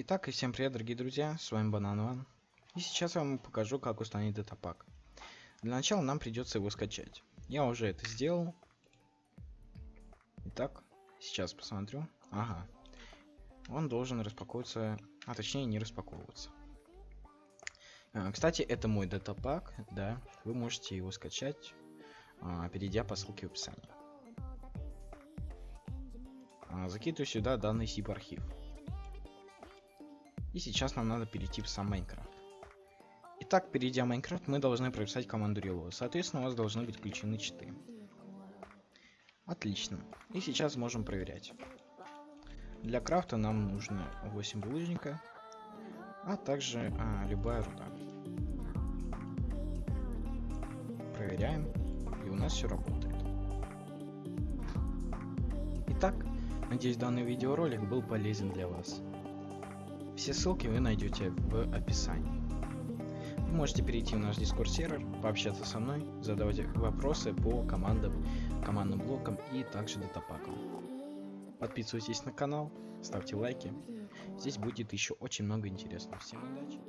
Итак, и всем привет, дорогие друзья, с вами Банан Ван. И сейчас я вам покажу, как установить датапак. Для начала нам придется его скачать. Я уже это сделал. Итак, сейчас посмотрю. Ага. Он должен распаковываться, а точнее не распаковываться. А, кстати, это мой датапак, да. Вы можете его скачать, а, перейдя по ссылке в описании. А, закидываю сюда данный zip архив. И сейчас нам надо перейти в сам Майнкрафт. Итак, перейдя в Майнкрафт, мы должны прописать команду reload. Соответственно, у вас должны быть включены читы. Отлично. И сейчас можем проверять. Для крафта нам нужно 8 булыжника, а также а, любая руда. Проверяем, и у нас все работает. Итак, надеюсь данный видеоролик был полезен для вас. Все ссылки вы найдете в описании. Вы можете перейти в наш Discord сервер, пообщаться со мной, задавать вопросы по командам, командным блокам и также датапакам. Подписывайтесь на канал, ставьте лайки. Здесь будет еще очень много интересного. Всем удачи!